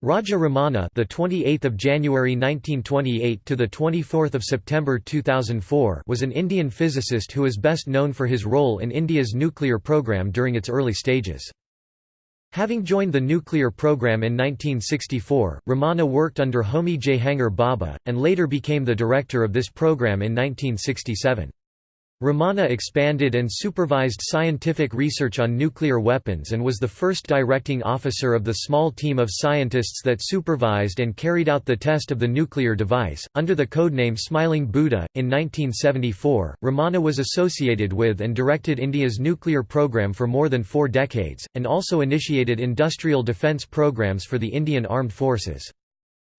Raja Ramanna, the 28th of January 1928 to the 24th of September 2004, was an Indian physicist who is best known for his role in India's nuclear program during its early stages. Having joined the nuclear program in 1964, Ramanna worked under Homi Jehangir Bhabha, and later became the director of this program in 1967. Ramanna expanded and supervised scientific research on nuclear weapons and was the first directing officer of the small team of scientists that supervised and carried out the test of the nuclear device. Under the codename Smiling Buddha, in 1974, Ramanna was associated with and directed India's nuclear program for more than four decades, and also initiated industrial defence programs for the Indian Armed Forces.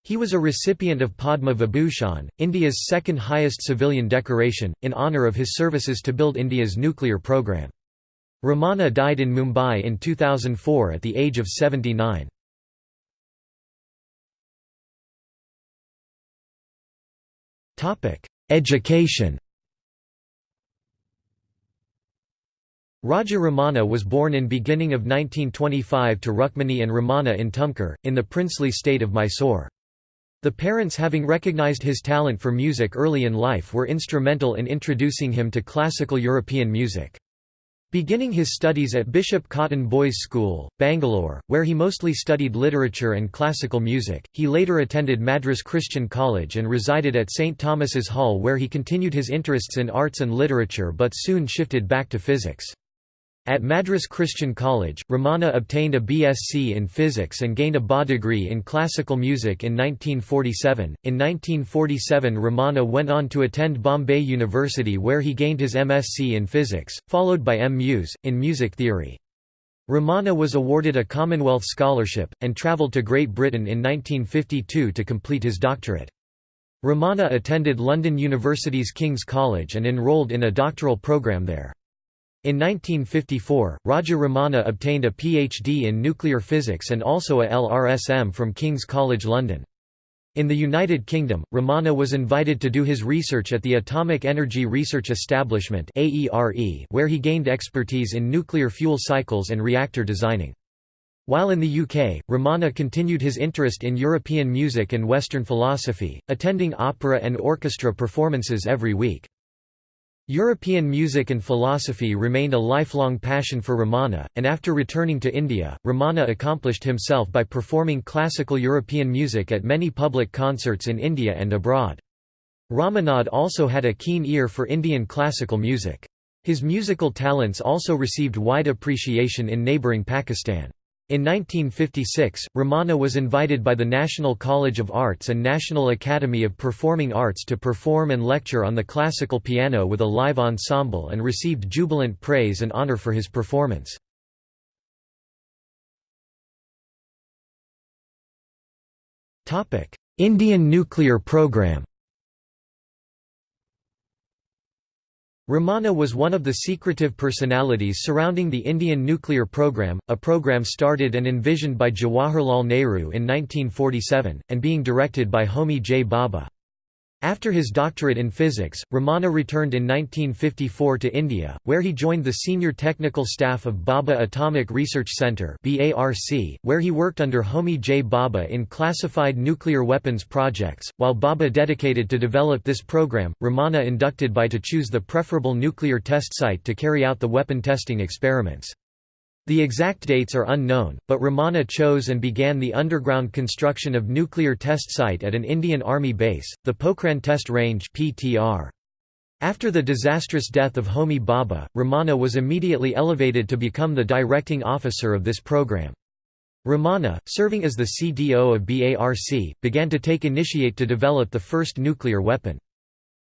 He was a recipient of Padma Vibhushan, India's second highest civilian decoration, in honour of his services to build India's nuclear program. Ramanna died in Mumbai in 2004 at the age of 79. Education Raja Ramanna was born in beginning of 1925 to Rukmini and Ramanna in Tumkur, in the princely state of Mysore. The parents having recognized his talent for music early in life were instrumental in introducing him to classical European music. Beginning his studies at Bishop Cotton Boys' School, Bangalore, where he mostly studied literature and classical music, he later attended Madras Christian College and resided at St. Thomas's Hall where he continued his interests in arts and literature but soon shifted back to physics. At Madras Christian College, Ramanna obtained a BSc in physics and gained a BA degree in classical music in 1947. In 1947, Ramanna went on to attend Bombay University where he gained his MSc in physics, followed by M.Mus. in music theory. Ramanna was awarded a Commonwealth Scholarship, and travelled to Great Britain in 1952 to complete his doctorate. Ramanna attended London University's King's College and enrolled in a doctoral programme there. In 1954, Raja Ramanna obtained a PhD in nuclear physics and also a LRSM from King's College London. In the United Kingdom, Ramanna was invited to do his research at the Atomic Energy Research Establishment where he gained expertise in nuclear fuel cycles and reactor designing. While in the UK, Ramanna continued his interest in European music and Western philosophy, attending opera and orchestra performances every week. European music and philosophy remained a lifelong passion for Ramanna, and after returning to India, Ramanna accomplished himself by performing classical European music at many public concerts in India and abroad. Ramanna also had a keen ear for Indian classical music. His musical talents also received wide appreciation in neighbouring Pakistan. In 1956, Ramanna was invited by the National College of Arts and National Academy of Performing Arts to perform and lecture on the classical piano with a live ensemble and received jubilant praise and honour for his performance. Indian nuclear program Ramanna was one of the secretive personalities surrounding the Indian nuclear program, a program started and envisioned by Jawaharlal Nehru in 1947, and being directed by Homi J. Bhabha. After his doctorate in physics, Ramanna returned in 1954 to India, where he joined the senior technical staff of Bhabha Atomic Research Centre where he worked under Homi J. Bhabha in classified nuclear weapons projects. While Bhabha dedicated to develop this program, Ramanna inducted by to choose the preferable nuclear test site to carry out the weapon testing experiments. The exact dates are unknown, but Ramanna chose and began the underground construction of nuclear test site at an Indian Army base, the Pokhran Test Range After the disastrous death of Homi Bhabha, Ramanna was immediately elevated to become the directing officer of this program. Ramanna, serving as the CDO of BARC, began to take initiate to develop the first nuclear weapon.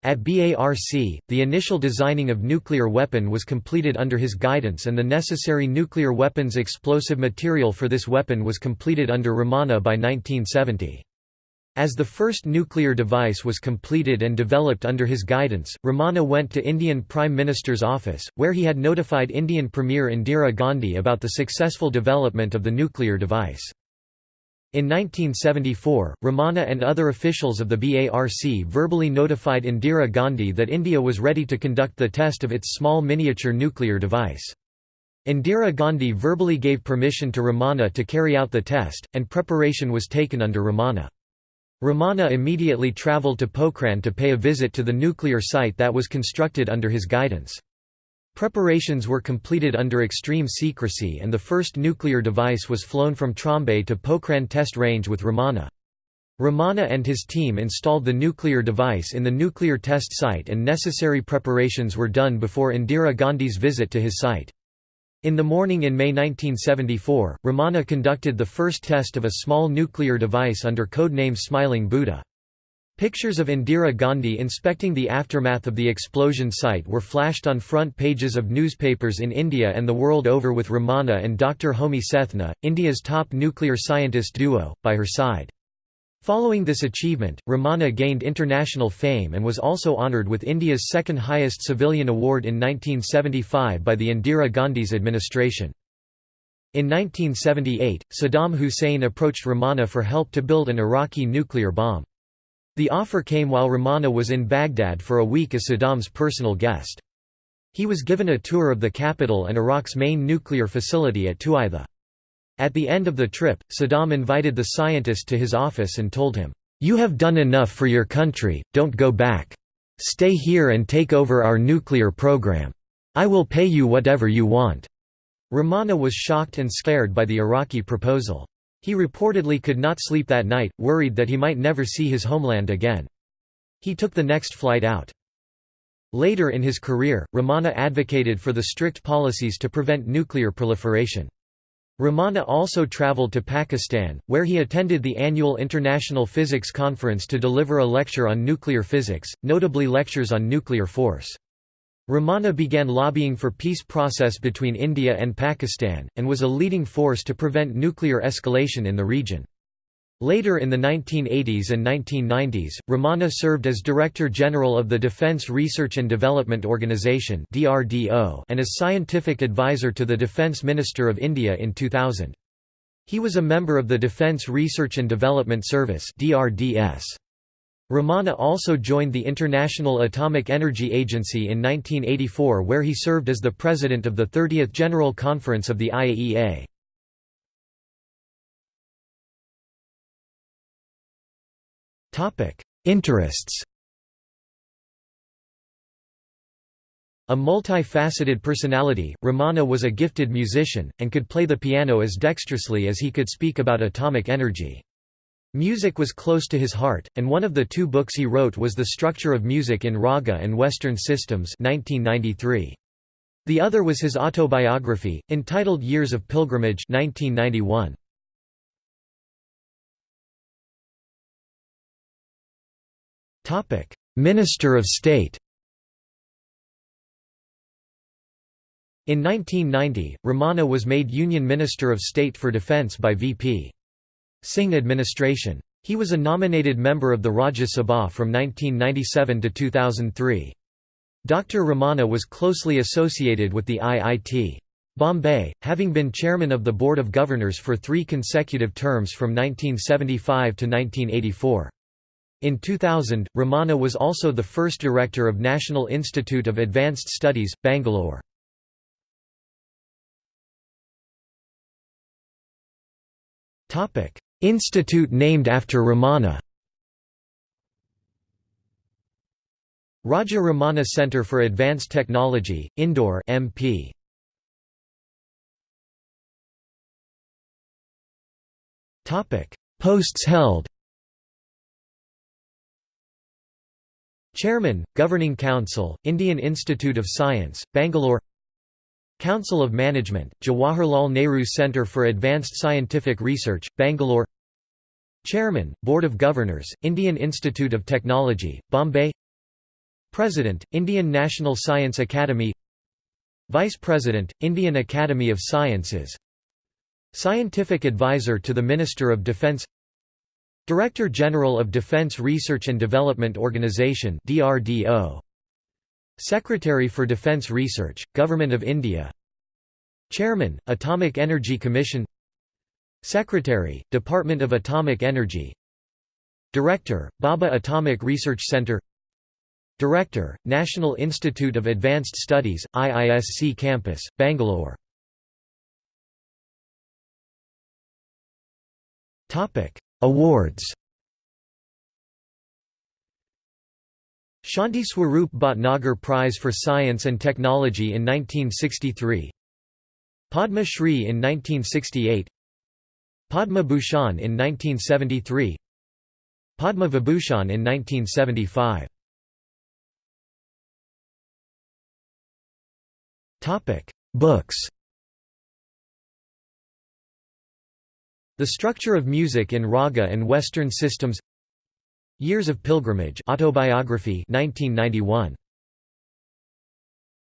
At BARC, the initial designing of nuclear weapon was completed under his guidance and the necessary nuclear weapons explosive material for this weapon was completed under Ramanna by 1970. As the first nuclear device was completed and developed under his guidance, Ramanna went to Indian Prime Minister's office, where he had notified Indian Premier Indira Gandhi about the successful development of the nuclear device. In 1974, Ramanna and other officials of the BARC verbally notified Indira Gandhi that India was ready to conduct the test of its small miniature nuclear device. Indira Gandhi verbally gave permission to Ramanna to carry out the test, and preparation was taken under Ramanna. Ramanna immediately travelled to Pokhran to pay a visit to the nuclear site that was constructed under his guidance. Preparations were completed under extreme secrecy and the first nuclear device was flown from Trombay to Pokhran test range with Ramanna. Ramanna and his team installed the nuclear device in the nuclear test site and necessary preparations were done before Indira Gandhi's visit to his site. In the morning in May 1974, Ramanna conducted the first test of a small nuclear device under codename Smiling Buddha. Pictures of Indira Gandhi inspecting the aftermath of the explosion site were flashed on front pages of newspapers in India and the world over with Ramanna and Dr. Homi Sethna, India's top nuclear scientist duo, by her side. Following this achievement, Ramanna gained international fame and was also honoured with India's second highest civilian award in 1975 by the Indira Gandhi's administration. In 1978, Saddam Hussein approached Ramanna for help to build an Iraqi nuclear bomb. The offer came while Ramanna was in Baghdad for a week as Saddam's personal guest. He was given a tour of the capital and Iraq's main nuclear facility at Tuwaitha. At the end of the trip, Saddam invited the scientist to his office and told him, "'You have done enough for your country, don't go back. Stay here and take over our nuclear program. I will pay you whatever you want.' Ramanna was shocked and scared by the Iraqi proposal. He reportedly could not sleep that night, worried that he might never see his homeland again. He took the next flight out. Later in his career, Ramanna advocated for the strict policies to prevent nuclear proliferation. Ramanna also traveled to Pakistan, where he attended the annual International Physics Conference to deliver a lecture on nuclear physics, notably lectures on nuclear force. Ramanna began lobbying for peace process between India and Pakistan, and was a leading force to prevent nuclear escalation in the region. Later in the 1980s and 1990s, Ramanna served as Director General of the Defence Research and Development Organisation and as Scientific Advisor to the Defence Minister of India in 2000. He was a member of the Defence Research and Development Service Ramanna also joined the International Atomic Energy Agency in 1984 where he served as the President of the 30th General Conference of the IAEA. Interests A multi-faceted personality, Ramanna was a gifted musician, and could play the piano as dexterously as he could speak about atomic energy. Music was close to his heart, and one of the two books he wrote was The Structure of Music in Raga and Western Systems 1993. The other was his autobiography, entitled Years of Pilgrimage 1991. Minister of State In 1990, Ramanna was made Union Minister of State for Defence by V.P. Singh administration. He was a nominated member of the Rajya Sabha from 1997 to 2003. Dr. Ramanna was closely associated with the IIT. Bombay, having been chairman of the Board of Governors for three consecutive terms from 1975 to 1984. In 2000, Ramanna was also the first director of National Institute of Advanced Studies, Bangalore. Institute named after Ramanna Raja Ramanna Centre for Advanced Technology, Indore MP. Posts held Chairman, Governing Council, Indian Institute of Science, Bangalore Council of Management, Jawaharlal Nehru Centre for Advanced Scientific Research, Bangalore. Chairman, Board of Governors, Indian Institute of Technology, Bombay. President, Indian National Science Academy. Vice President, Indian Academy of Sciences. Scientific Advisor to the Minister of Defence Director General of Defense Research and Development Organization DRDO Secretary for Defence Research, Government of India. Chairman, Atomic Energy Commission. Secretary, Department of Atomic Energy. Director, Bhabha Atomic Research Centre Director, National Institute of Advanced Studies, IISC Campus, Bangalore. Awards. Shanti Swarup Bhatnagar Prize for Science and Technology in 1963 Padma Shri in 1968 Padma Bhushan in 1973 Padma Vibhushan in 1975 Books. The Structure of Music in Raga and Western Systems Years of Pilgrimage autobiography 1991